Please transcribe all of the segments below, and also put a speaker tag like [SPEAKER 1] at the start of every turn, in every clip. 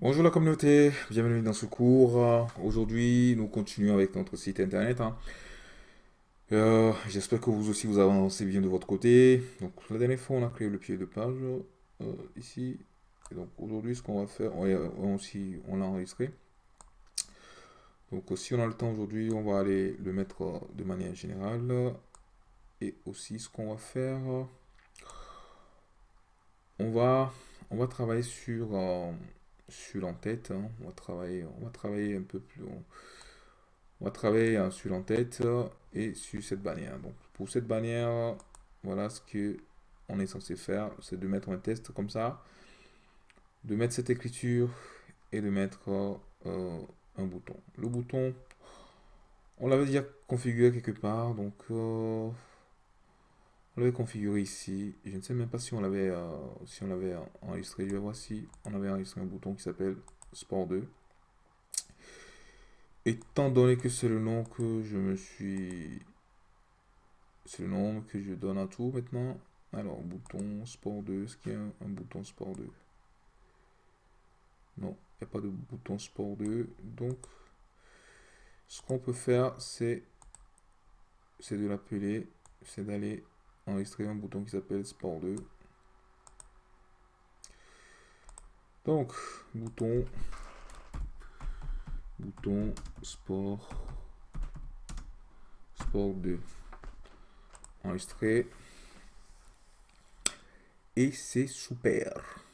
[SPEAKER 1] Bonjour la communauté, bienvenue dans ce cours. Aujourd'hui, nous continuons avec notre site internet. hein. Euh, J'espère que vous aussi vous avancez bien de votre côté. Donc la dernière fois, on a créé le pied de page euh, ici. Et donc aujourd'hui, ce qu'on va faire, on, aussi, on l'a enregistré. Donc si on a le temps aujourd'hui, on va aller le mettre de manière générale. Et aussi, ce qu'on va faire, on va, on va travailler sur euh, sur l'entête. hein. On va travailler, on va travailler un peu plus. On, on va travailler sur l'entête et sur cette bannière. Donc pour cette bannière, voilà ce que on est censé faire, c'est de mettre un test comme ça, de mettre cette écriture et de mettre euh, un bouton. Le bouton, on l'avait déjà configuré quelque part, donc euh, on configuré ici. Je ne sais même pas si on l'avait euh, si on l'avait enregistré. Je vais voir si on avait enregistré un bouton qui s'appelle Sport 2. Étant donné que c'est le nom que je me suis... C'est le nom que je donne à tout maintenant. Alors, bouton Sport 2. Est-ce qu'il y a un, un bouton Sport 2 Non, il n'y a pas de bouton Sport 2. Donc, ce qu'on peut faire, c'est c'est de l'appeler, c'est d'aller enregistrer un bouton qui s'appelle Sport 2. Donc, bouton, bouton Sport, Sport 2. Enregistré. Et c'est super.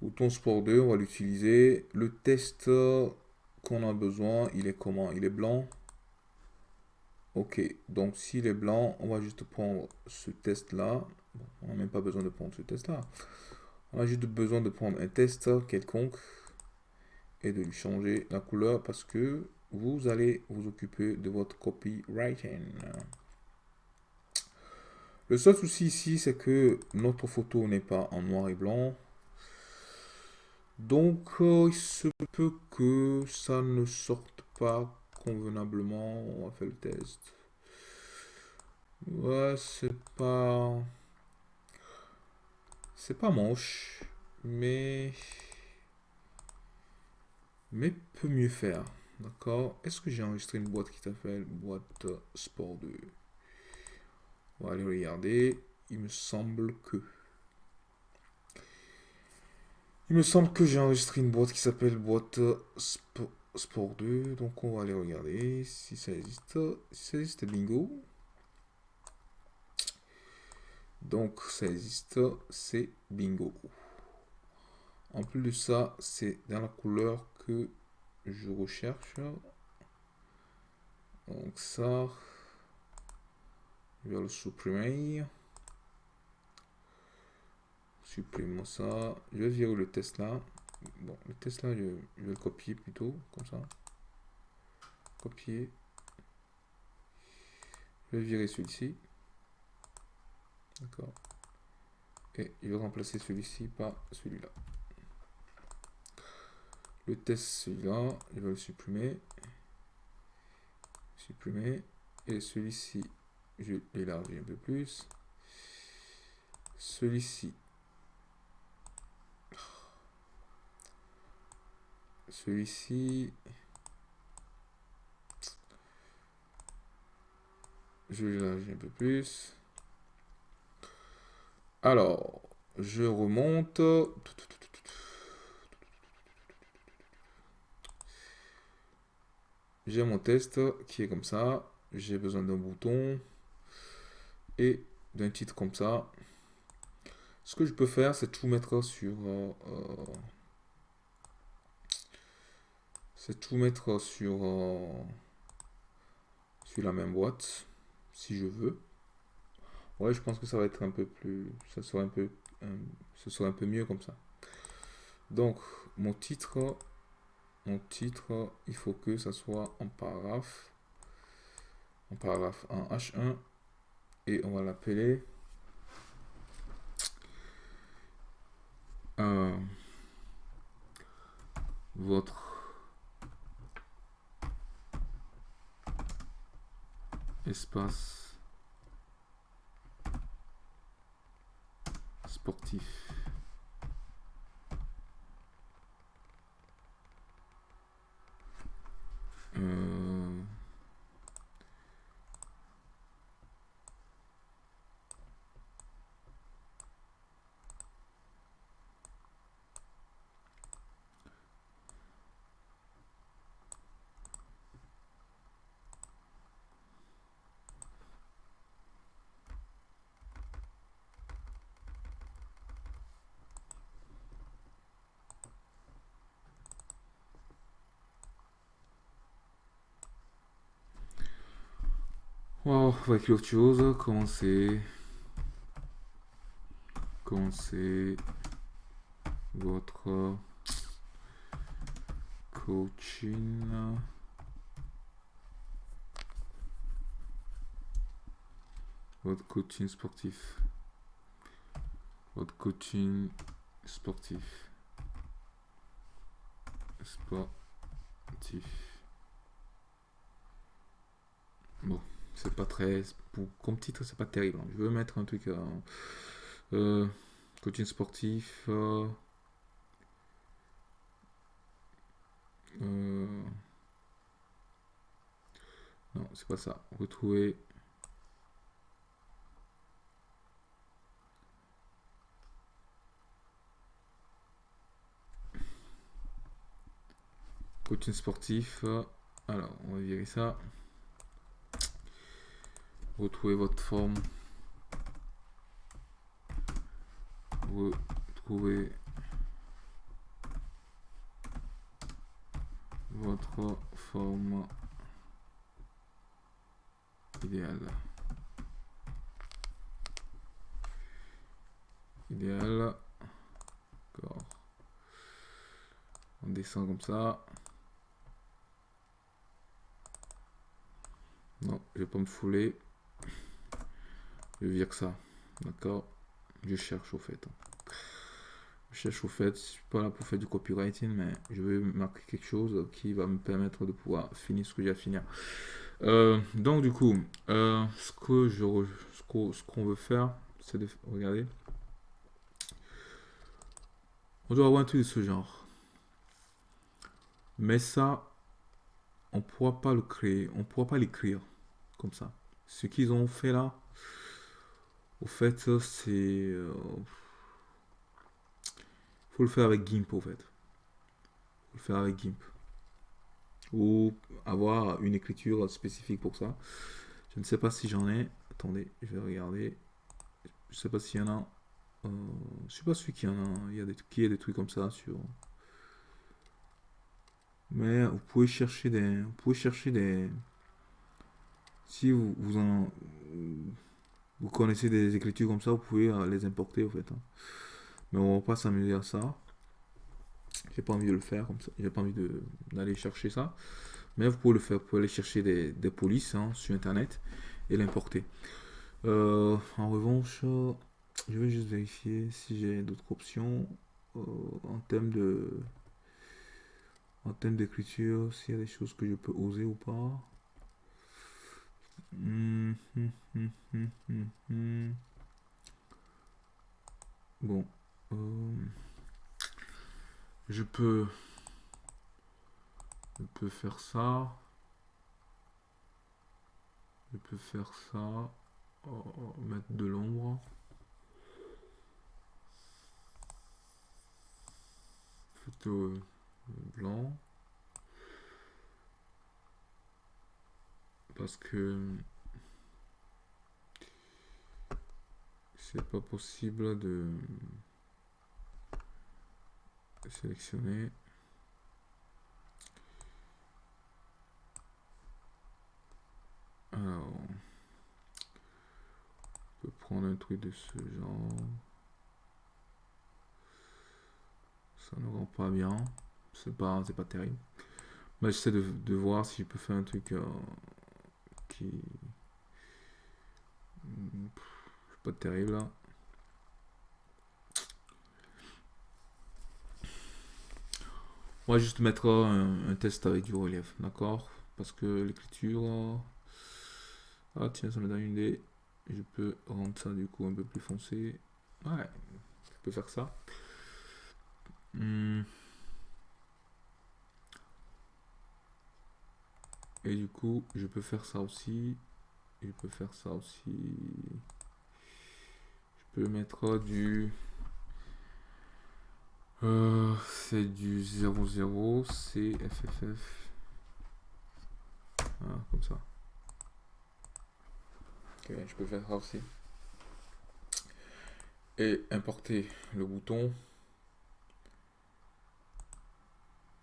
[SPEAKER 1] Bouton Sport 2, on va l'utiliser. Le test qu'on a besoin, il est comment? Il est blanc. Ok, donc s'il est blanc, on va juste prendre ce test-là. On n'a même pas besoin de prendre ce test-là. On a juste besoin de prendre un test quelconque et de lui changer la couleur parce que vous allez vous occuper de votre copywriting. Le seul souci ici, c'est que notre photo n'est pas en noir et blanc. Donc, euh, il se peut que ça ne sorte pas convenablement. On va faire le test. Ouais, c'est pas... C'est pas moche, mais... Mais peut mieux faire. D'accord? Est-ce que j'ai enregistré une boîte qui s'appelle boîte sport 2 On va aller regarder. Il me semble que... Il me semble que j'ai enregistré une boîte qui s'appelle boîte Sp- Sport 2. Donc on va aller regarder si ça existe. Si ça existe, bingo. Donc ça existe, c'est bingo. En plus de ça, c'est dans la couleur que je recherche. Donc ça, je vais le supprimer. Supprimons ça. Je vais virer le test là. Bon, le test là, je, je vais le copier plutôt, comme ça. Copier. Je vais virer celui-ci. D'accord. Et je vais remplacer celui-ci par celui-là. Le test, celui-là, je vais le supprimer. Supprimer. Et celui-ci, je l'élargis un peu plus. Celui-ci. Celui-ci. Je l'élargis un peu plus. Alors, je remonte. J'ai mon test qui est comme ça. J'ai besoin d'un bouton et d'un titre comme ça. Ce que je peux faire, c'est tout mettre sur... euh, euh, c'est tout mettre sur, euh, sur la même boîte, si je veux. Ouais, je pense que ça va être un peu plus... Ça sera un peu... ce sera un peu mieux comme ça. Donc, mon titre... Mon titre, il faut que ça soit en paragraphe. En paragraphe en H1. Et on va l'appeler... euh, votre espace sportif. Euh, on va écrire autre chose. Commencez. Commencez votre coaching? Votre coaching sportif. Votre coaching sportif. Sportif. Bon, c'est pas très... Pour, comme titre, c'est pas terrible. Hein. Je veux mettre un truc... Euh, euh, coaching sportif... Euh, non, c'est pas ça. Retrouver coaching sportif. Alors, on va virer ça. Retrouvez votre forme. Retrouvez votre forme idéale. Idéal. D'accord. On descend comme ça. Non, je vais pas me fouler. Je vire ça. D'accord? Je cherche au fait. Je cherche au fait. Je suis pas là pour faire du copywriting, mais je vais marquer quelque chose qui va me permettre de pouvoir finir ce que j'ai à finir. Euh, donc du coup, euh, ce que je ce qu'on veut faire, c'est de regarder. On doit avoir un truc de ce genre. Mais ça, on pourra pas le créer, on pourra pas l'écrire comme ça. Ce qu'ils ont fait là, au fait, c'est... Euh, faut le faire avec GIMP, au fait. Faut le faire avec GIMP. Ou avoir une écriture spécifique pour ça. Je ne sais pas si j'en ai. Attendez, je vais regarder. Je sais pas s'il y en a. Euh, je suis pas sûr qu'il y en a. Il y a des, qu'il y a des trucs comme ça sur... Mais vous pouvez chercher des, vous pouvez chercher des, si vous, vous en, vous connaissez des écritures comme ça, vous pouvez euh, les importer en fait. Hein. Mais on va pas s'amuser à ça. J'ai pas envie de le faire comme ça. J'ai pas envie d'aller chercher ça. Mais vous pouvez le faire. Vous pouvez aller chercher des, polices hein, sur internet et l'importer. Euh, en revanche, je vais juste vérifier si j'ai d'autres options euh, en termes de en termes d'écriture, s'il y a des choses que je peux oser ou pas. Bon. Euh, je peux... Je peux faire ça. Je peux faire ça. Oh, mettre de l'ombre. Photo blanc. Parce que c'est pas possible de sélectionner. Alors, on peut prendre un truc de ce genre. Ça ne rend pas bien c'est pas, c'est pas terrible. Mais j'essaie de, voir si je peux faire un truc euh, pas terrible. On va juste mettre un, test avec du relief, d'accord? Parce que l'écriture. Ah tiens, ça me donne une idée. Je peux rendre ça du coup un peu plus foncé. Ouais, je peux faire ça. Hmm. Et du coup, je peux faire ça aussi. Je peux faire ça aussi. Je peux mettre du... Euh, c'est du 00, c'est FFF. Ah, comme ça. Ok, je peux faire ça aussi. Et importer le bouton.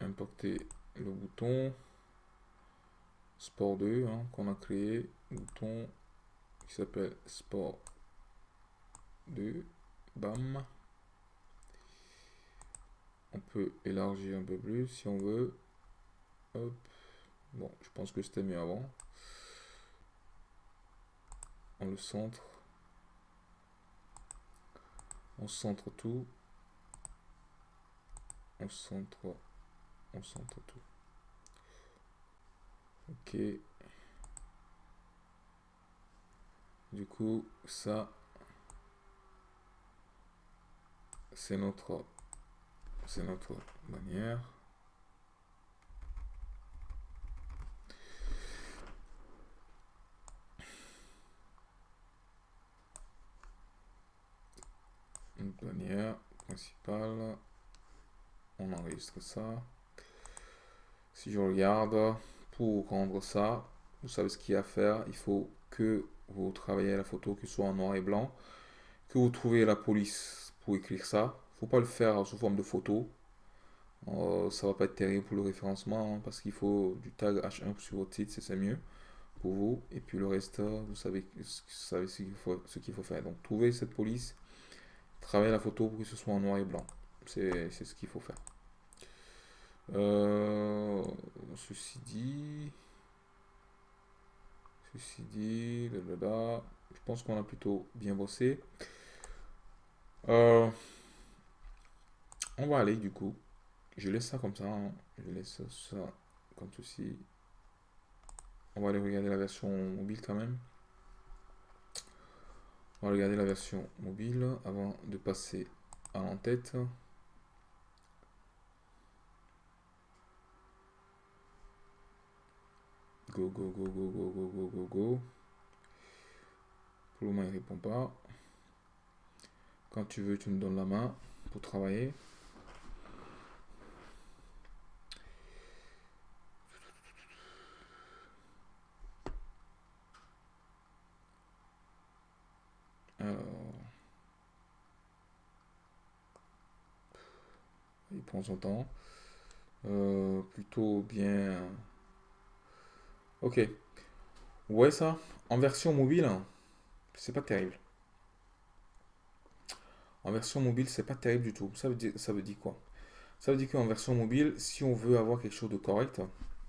[SPEAKER 1] Importer le bouton Sport 2 hein, qu'on a créé, bouton qui s'appelle Sport 2, bam. On peut élargir un peu plus si on veut. Hop. Bon, je pense que c'était mieux avant. On le centre. On centre tout. On centre. On centre tout. Ok. Du coup, ça, c'est notre, c'est notre manière. Une manière principale. On enregistre ça. Si je regarde, pour rendre ça, vous savez ce qu'il y a à faire. Il faut que vous travaillez la photo qui soit en noir et blanc, que vous trouvez la police pour écrire ça. faut pas le faire sous forme de photo. Euh, ça va pas être terrible pour le référencement hein, parce qu'il faut du tag H1 sur votre site, c'est mieux pour vous. Et puis le reste, vous savez, vous ce qu'il faut, faut, faire. Donc trouvez cette police, travaillez la photo pour que ce soit en noir et blanc. C'est ce qu'il faut faire. Euh, ceci dit, ceci dit, je pense qu'on a plutôt bien bossé. Euh, on va aller du coup. Je laisse ça comme ça. Hein. Je laisse ça comme ceci. On va aller regarder la version mobile quand même. On va regarder la version mobile avant de passer à l'entête. Go, go, go, go, go, go, go, go, go. Pour le moment, il répond pas. Quand tu veux, tu me donnes la main pour travailler. Alors, il prend son temps. Euh, plutôt bien Ok. Ouais, ça, en version mobile, c'est pas terrible. En version mobile, c'est pas terrible du tout. Ça veut dire, quoi? Ça veut dire qu'en version mobile, si on veut avoir quelque chose de correct,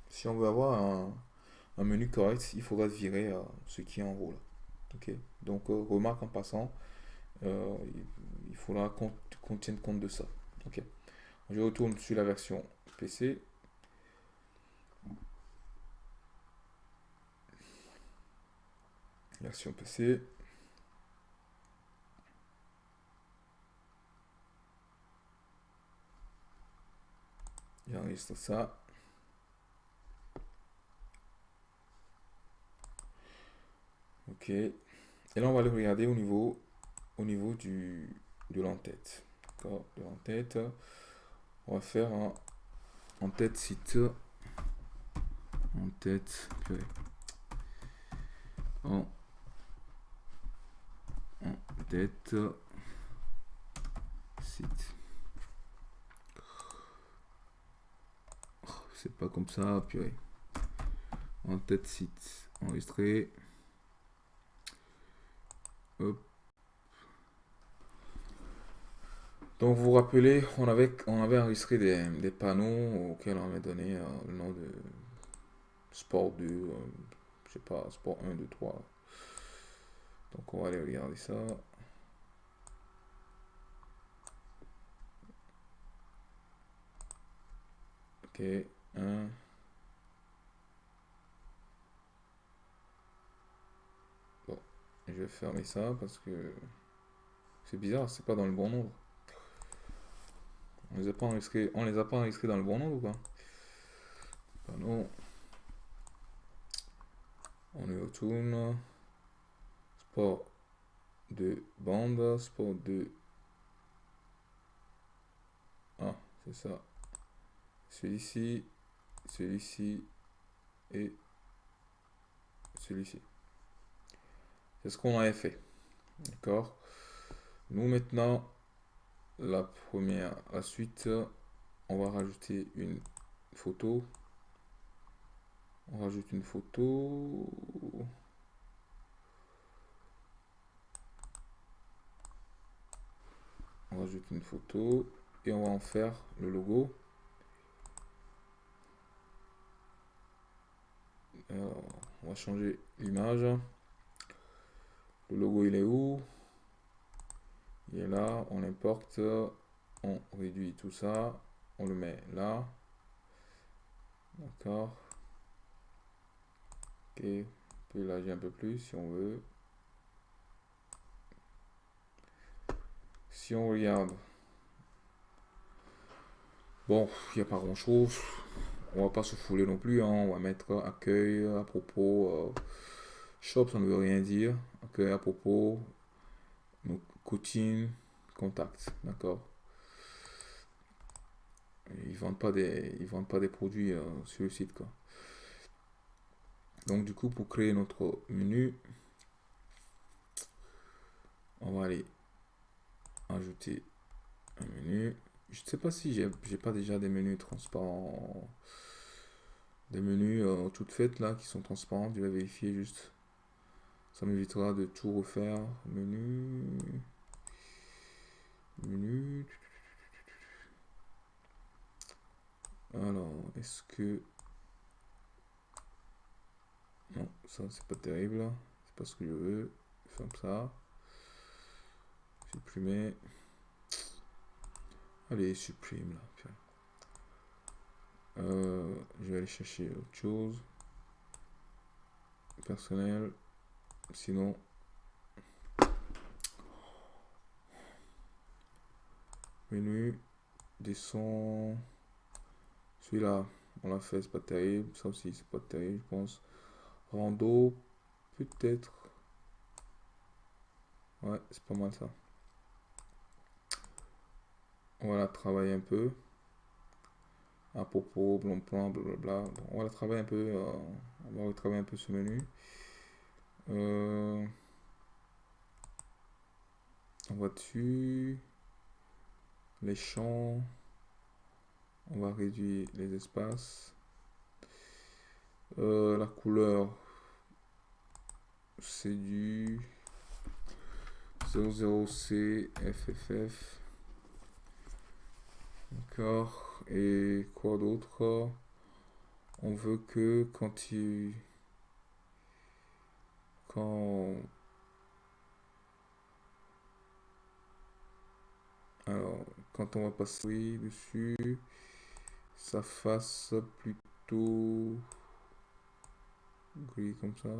[SPEAKER 1] si on veut avoir un, menu correct, il faudra virer ce qui est en haut Ok? Donc, euh, remarque en passant, euh, il faudra qu'on tienne compte de ça. Ok? Je retourne sur la version PC. Version PC. Il enregistre ça. Ok. Et là, on va le regarder au niveau, au niveau du, de l'entête. D'accord De l'entête. On va faire un en-tête site. En-tête. En tête site. C'est pas comme ça, puis En tête site enregistré. Donc vous vous rappelez, on avait, on avait enregistré des, panneaux auxquels on avait donné euh, le nom de Sport 2, euh, je sais pas, Sport 1, 2, 3. Donc on va aller regarder ça. Ok. Bon, je vais fermer ça parce que c'est bizarre, c'est pas dans le bon nombre. On les a pas enregistrés, on les a pas enregistrés dans le bon nombre ou quoi On y retourne. Sport de bande, sport de... Ah, c'est ça celui-ci, celui-ci et celui-ci. C'est ce qu'on avait fait. D'accord Nous maintenant, la première, la suite, on va rajouter une photo. On rajoute une photo. Rajoute une photo et on va en faire le logo. on va changer l'image. Le logo, il est où? Il est là. On l'importe. On réduit tout ça. On le met là. D'accord. Ok. On peut élargir un peu plus si on veut. Si on regarde. Bon, il n'y a pas grand chose. On va pas se fouler non plus. Hein. On va mettre accueil à propos. Euh, shop, ça ne veut rien dire. Accueil à propos. Coaching, contact. D'accord. Ils vendent pas des, ils vendent pas des produits euh, sur le site. Quoi. Donc, du coup, pour créer notre menu, on va aller ajouter un menu. Je ne sais pas si j'ai pas déjà des menus transparents. Des menus euh, toutes faites là qui sont transparents. Je vais vérifier juste. Ça m'évitera de tout refaire. Menu. Menu. Alors, est-ce que... Non, ça c'est pas terrible. C'est pas ce que je veux. Comme ça. Supprimer. Allez, supprime là. Euh, je vais aller chercher autre chose. Personnel. Sinon. Menu. Descend. Celui-là, on l'a fait, c'est pas terrible. Ça aussi, c'est pas terrible, je pense. Rando, peut-être. Ouais, c'est pas mal ça. On va travailler un peu. À propos, blanc plan, blablabla. on va travailler un peu. Euh, on va retravailler un peu ce menu. Euh, on va dessus. Les champs. On va réduire les espaces. Euh, la couleur, c'est du 00C FFF. D'accord. Et quoi d'autre? On veut que quand il... Quand... Alors, quand on va passer dessus, ça fasse plutôt gris comme ça.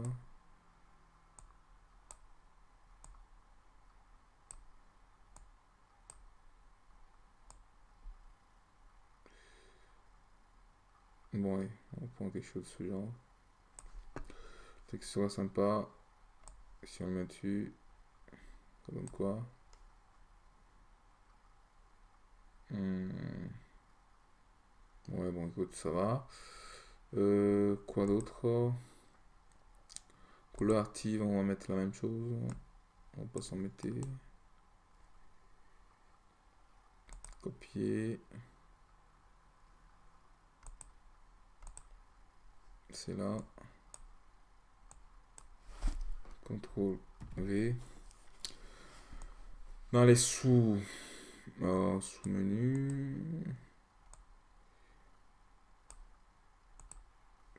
[SPEAKER 1] Bon, ouais, on prend quelque chose de ce genre. Fait que ce soit sympa. Si on met dessus, donne quoi? Hmm. Ouais, bon, écoute, ça va. Euh, quoi d'autre? Couleur active, on va mettre la même chose. On va pas s'en mettre. Copier. C'est là. CTRL V. Dans les sous, sous menu.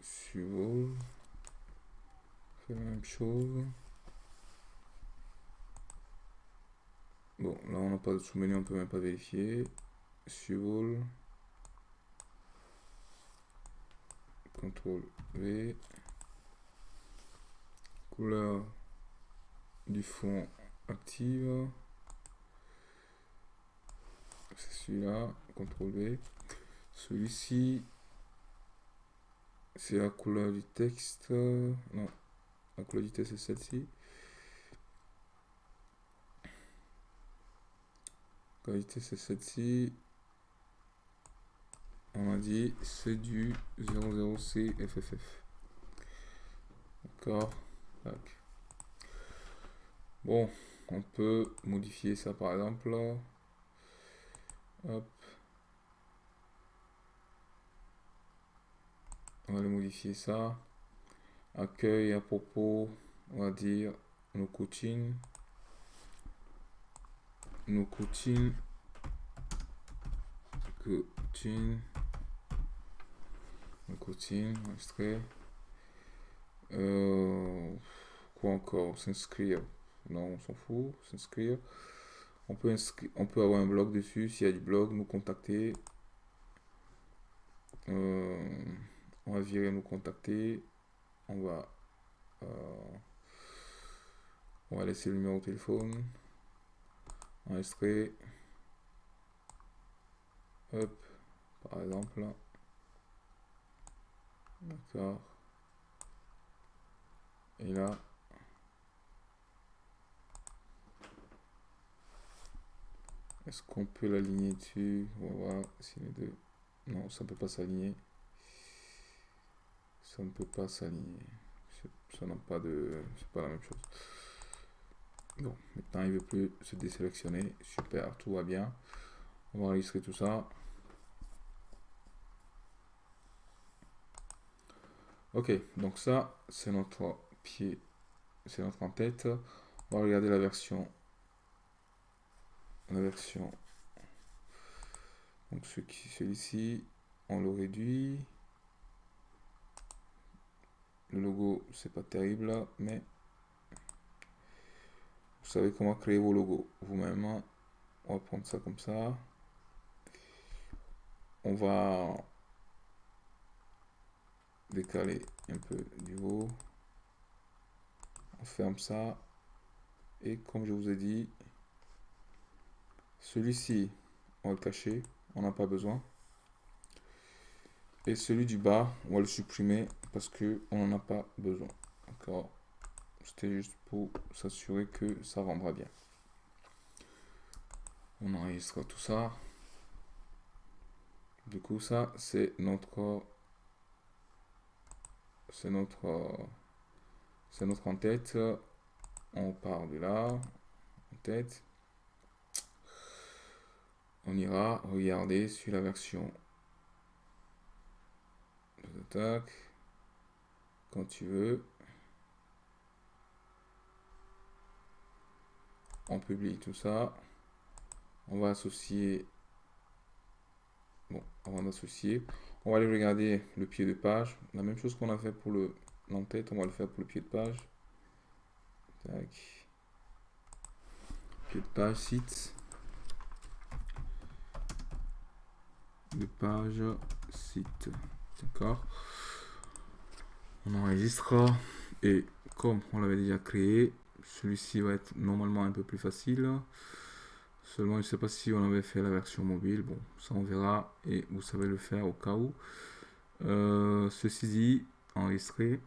[SPEAKER 1] Suivant. Fait la même chose. Bon, là on n'a pas de sous-menu, on peut même pas vérifier. Suivant. CTRL Couleur du fond active. C'est celui-là. CTRL V. Celui-ci, c'est la couleur du texte. Non, la couleur du texte, c'est celle-ci. La qualité, c'est celle-ci on a dit c'est du 00C FFF. D'accord. Bon, on peut modifier ça par exemple. On va aller modifier ça. Accueil à propos, on va dire nos coachings. Nos coachings. Coaching. Nos coachings, extrait. Quoi encore? S'inscrire. Non, on s'en fout. S'inscrire. On peut, on peut avoir un blog dessus. S'il y a du blog, nous contacter. Euh, on va virer nous contacter. On va, euh, on va laisser le numéro de téléphone. Enregistrer. Hop, par exemple. D'accord. Et là, est-ce qu'on peut l'aligner dessus? On va voir si les deux... Non, ça ne peut pas s'aligner. Ça ne peut pas s'aligner. Ça n'a pas de... C'est pas la même chose. Bon, maintenant il ne veut plus se désélectionner. Super, tout va bien. On va enregistrer tout ça. Ok, donc ça, c'est notre pied, c'est notre en-tête. On va regarder la version. La version. Donc celui-ci, on le réduit. Le logo, c'est pas terrible, mais vous savez comment créer vos logos vous-même. On va prendre ça comme ça. On va décaler un peu du haut. On ferme ça. Et comme je vous ai dit, celui-ci, on va le cacher. On n'a pas besoin. Et celui du bas, on va le supprimer parce que on n'en a pas besoin. D'accord C'était juste pour s'assurer que ça rendra bien. On enregistre tout ça. Du coup, ça, c'est notre c'est notre c'est notre en tête on part de là en tête. On ira regarder sur la version attaque quand tu veux. On publie tout ça. On va associer bon avant d'associer on va aller regarder le pied de page. La même chose qu'on a fait pour le l'entête, on va le faire pour le pied de page. Pied de page, site. De page, site. D'accord. On enregistre. Et comme on l'avait déjà créé, celui-ci va être normalement un peu plus facile. Seulement, je ne sais pas si on avait fait la version mobile. Bon, ça on verra et vous savez le faire au cas où. Euh, ceci dit, enregistrer,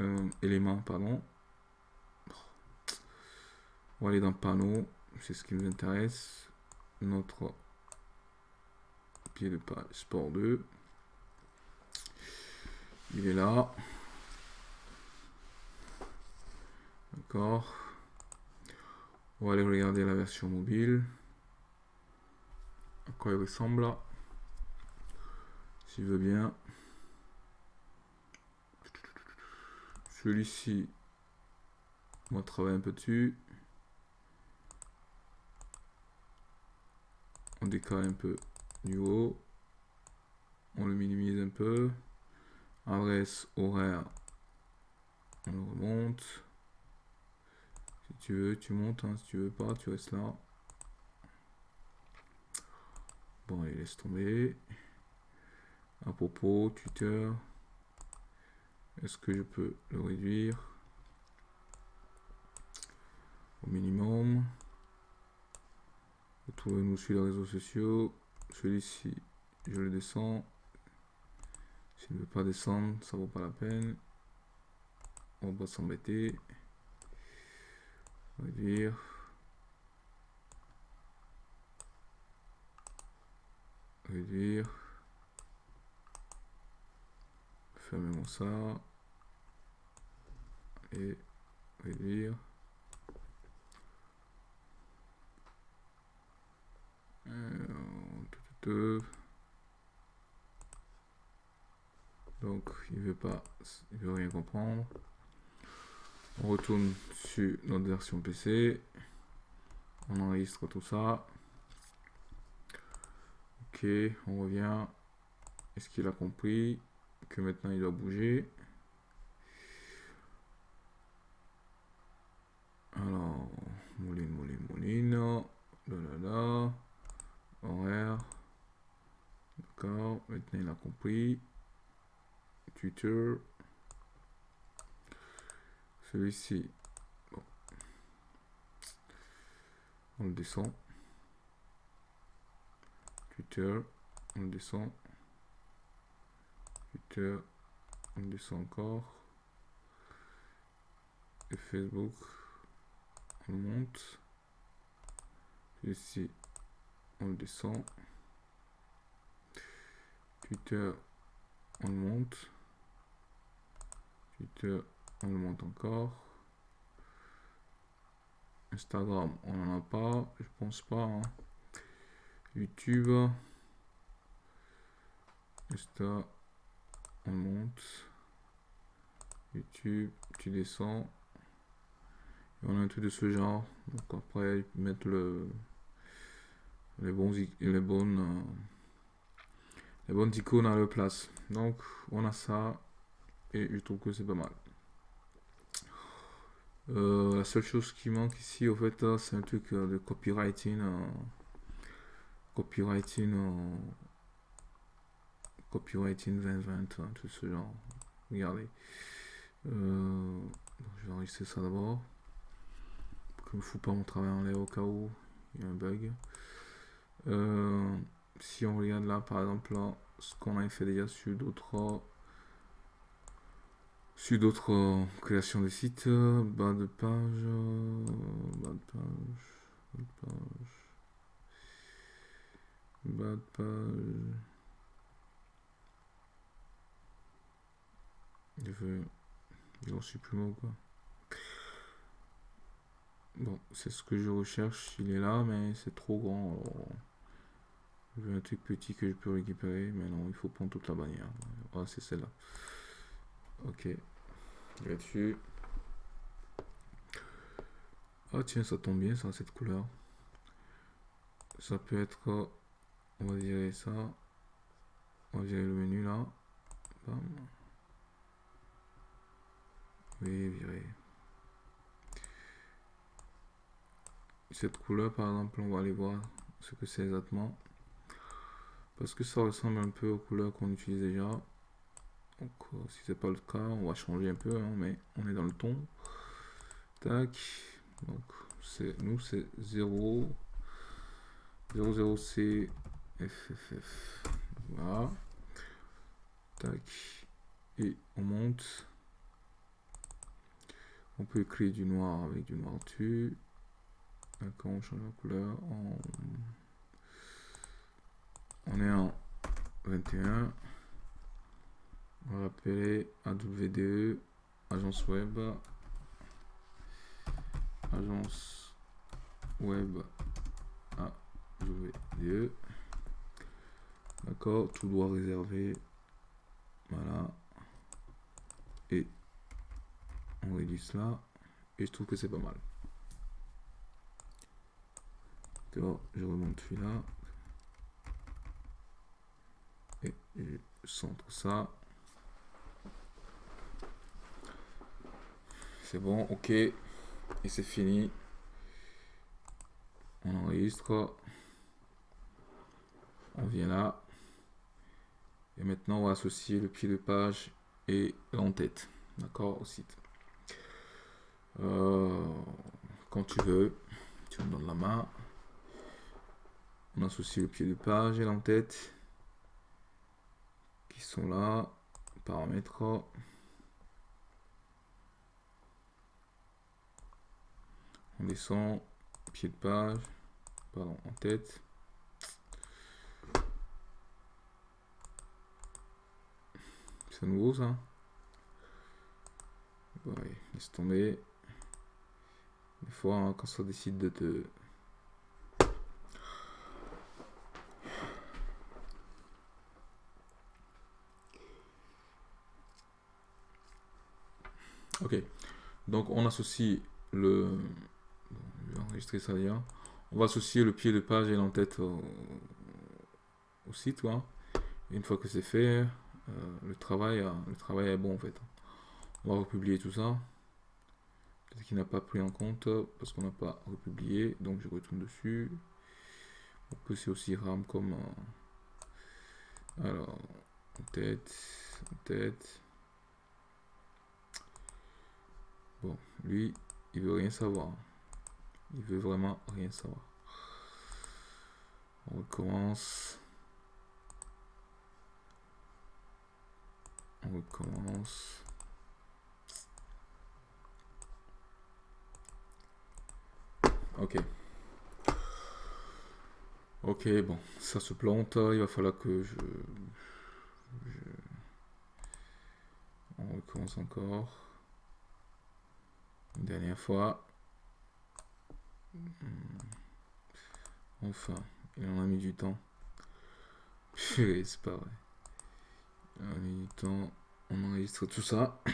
[SPEAKER 1] euh, élément, pardon. On va aller dans panneau, c'est ce qui nous intéresse. Notre pied de page sport 2. Il est là. D'accord. On va aller regarder la version mobile à quoi il ressemble s'il veut bien. Celui-ci on va travailler un peu dessus. On décale un peu du haut. On le minimise un peu. Adresse horaire on le remonte. Si tu veux tu montes hein. si tu veux pas tu restes là Bon, allez, laisse tomber. À propos, tuteur. Est-ce que je peux le réduire au minimum? Retrouvez-nous sur les réseaux sociaux. Celui-ci, je le descends. S'il ne veut pas descendre, ça vaut pas la peine. On va s'embêter. Réduire. Réduire fermons ça et réduire Donc, il veut pas, il veut rien comprendre. On retourne sur notre version PC. On enregistre tout ça. Ok, on revient. Est-ce qu'il a compris que maintenant il doit bouger? Alors, Mouline, Mouline, Mouline. Là, là, là. Horaire. D'accord, maintenant il a compris. Twitter. Celui-ci. On le descend. Twitter. On descend. Twitter. On descend encore. Et Facebook. On monte. Ici. On descend. Twitter. On monte. Twitter on le monte encore. Instagram, on n'en a pas, je pense pas. Hein. YouTube. Insta, on monte. YouTube, tu descends. Et on a un truc de ce genre. Donc après, mettre le les bons les bonnes euh, les bonnes icônes à leur place. Donc on a ça et je trouve que c'est pas mal. Euh, la seule chose qui manque ici, au fait, c'est un truc euh, de copywriting. Copywriting. copywriting 2020, hein, tout ce genre. Regardez. je vais enregistrer ça d'abord. Que ne fous pas mon travail en l'air au cas où il y a un bug. si on regarde là, par exemple, ce qu'on a fait déjà sur d'autres sur d'autres euh, créations de sites, euh, bas de page, euh, bas de page, bas de page, bas de page. Je veux, il en supprime quoi. Bon, c'est ce que je recherche, il est là, mais c'est trop grand. je veux un truc petit que je peux récupérer, mais non, il faut prendre toute la bannière. Ah, c'est celle-là. Ok. Là-dessus. Ah tiens, ça tombe bien, ça, cette couleur. Ça peut être... On va virer ça. On va virer le menu là. Bam. Oui, virer. Cette couleur, par exemple, on va aller voir ce que c'est exactement. Parce que ça ressemble un peu aux couleurs qu'on utilise déjà. Donc, euh, si c'est pas le cas, on va changer un peu, hein, mais on est dans le ton. Tac. Donc, c'est nous, c'est 0. 00C FFF. Voilà. Tac. Et on monte. On peut créer du noir avec du noir dessus. D'accord, on change la couleur. On est en 21 on va appeler AWDE, agence web, agence web AWDE. D'accord, tout doit réserver. Voilà. Et on réduit cela. Et je trouve que c'est pas mal. D'accord, je remonte celui-là. Et je centre ça. C'est bon, ok. Et c'est fini. On enregistre. On vient là. Et maintenant, on va associer le pied de page et l'entête. D'accord Au site. Euh, quand tu veux, tu me donnes la main. On associe le pied de page et l'entête qui sont là. Paramètres. On descend, pied de page, pardon, en tête. Nouveau ça Ouais, laisse tomber. Des fois, hein, quand ça décide de te... Ok. Donc on associe le... vais enregistrer ça déjà. On va associer le pied de page et l'entête au, au site. une fois que c'est fait, le, travail, le travail est bon en fait. On va republier tout ça. Peut-être qu'il n'a pas pris en compte parce qu'on n'a pas republié. Donc je retourne dessus. On peut c'est aussi RAM comme... Euh, alors, tête, tête. Bon, lui, il veut rien savoir. Il veut vraiment rien savoir. On recommence. On recommence. Ok. Ok, bon, ça se plante. Il va falloir que je... On recommence encore. Une dernière fois. Hmm. Enfin, il en a mis du temps. c'est pas vrai. Temps. On enregistre tout ça.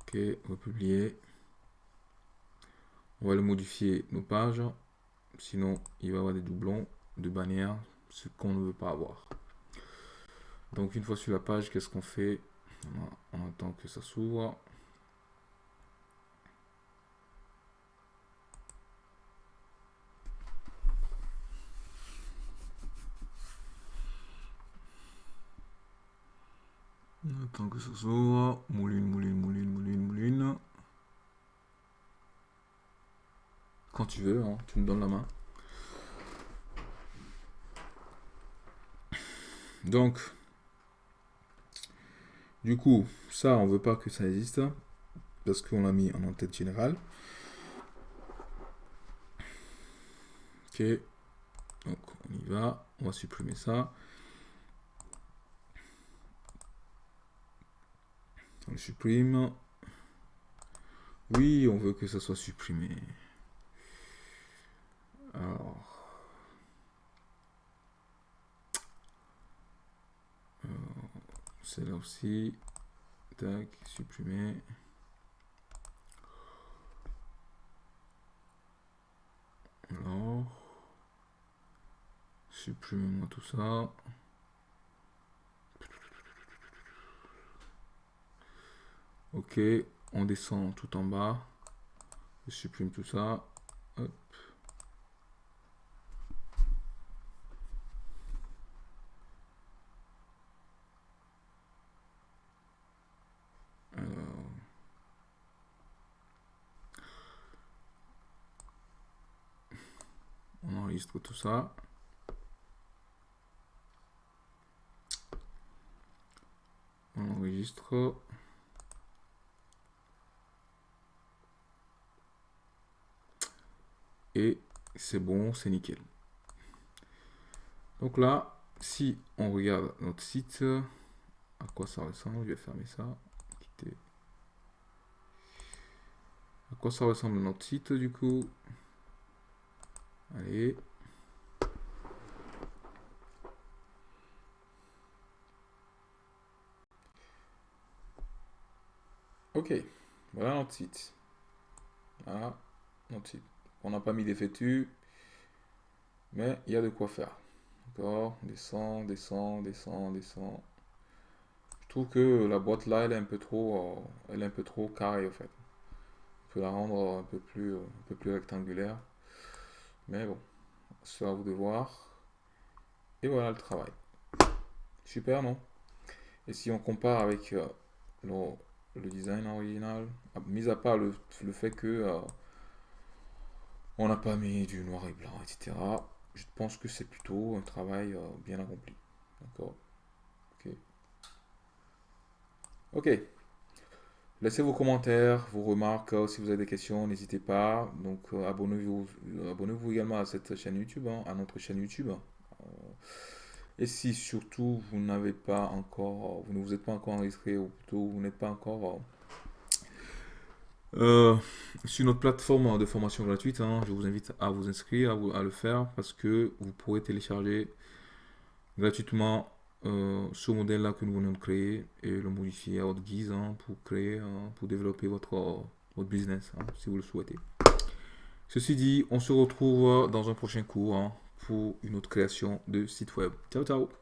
[SPEAKER 1] ok, republier. On va le modifier nos pages. Sinon, il va y avoir des doublons de bannières, ce qu'on ne veut pas avoir. Donc, une fois sur la page, qu'est-ce qu'on fait? On attend que ça s'ouvre. Attend que ça s'ouvre. Mouline, mouline, mouline, mouline, mouline. Quand tu veux, hein, tu me donnes la main. Donc, du coup, ça, on veut pas que ça existe parce qu'on l'a mis en en-tête générale. Ok, donc on y va, on va supprimer ça. On supprime. Oui, on veut que ça soit supprimé. Alors. c'est là aussi. Tac, supprimer. Alors, supprimez-moi tout ça. Ok, on descend tout en bas. Je supprime tout ça. Hop. tout ça. On enregistre. Et c'est bon, c'est nickel. Donc là, si on regarde notre site, à quoi ça ressemble, je vais fermer ça. À quoi ça ressemble notre site du coup? Allez. Ok, voilà notre site. Voilà notre site. On n'a pas mis des fétus, mais il y a de quoi faire. D'accord? Descend, descend, descend, descend. Je trouve que la boîte là, elle est un peu trop, euh, elle est un peu trop carrée en fait. On peut la rendre un peu plus, un peu plus rectangulaire. Mais bon, c'est à vous de voir. Et voilà le travail. Super, non? Et si on compare avec euh, le, design original, ah, mis à part le, fait que euh, on n'a pas mis du noir et blanc, etc. Je pense que c'est plutôt un travail euh, bien accompli. D'accord Ok. Ok. Laissez vos commentaires, vos remarques, euh, si vous avez des questions, n'hésitez pas. Donc euh, abonnez-vous abonnez -vous également à cette chaîne YouTube, hein, à notre chaîne YouTube. Euh, et si surtout vous n'avez pas encore, vous ne vous êtes pas encore enregistré, ou plutôt vous n'êtes pas encore sur notre plateforme de formation gratuite, hein, je vous invite à vous inscrire, à, à, le faire, parce que vous pourrez télécharger gratuitement euh, ce modèle-là que nous venons de créer et le modifier à votre guise hein, pour créer, pour développer votre, votre business, hein, si vous le souhaitez. Ceci dit, on se retrouve dans un prochain cours pour une autre création de site web. Ciao, ciao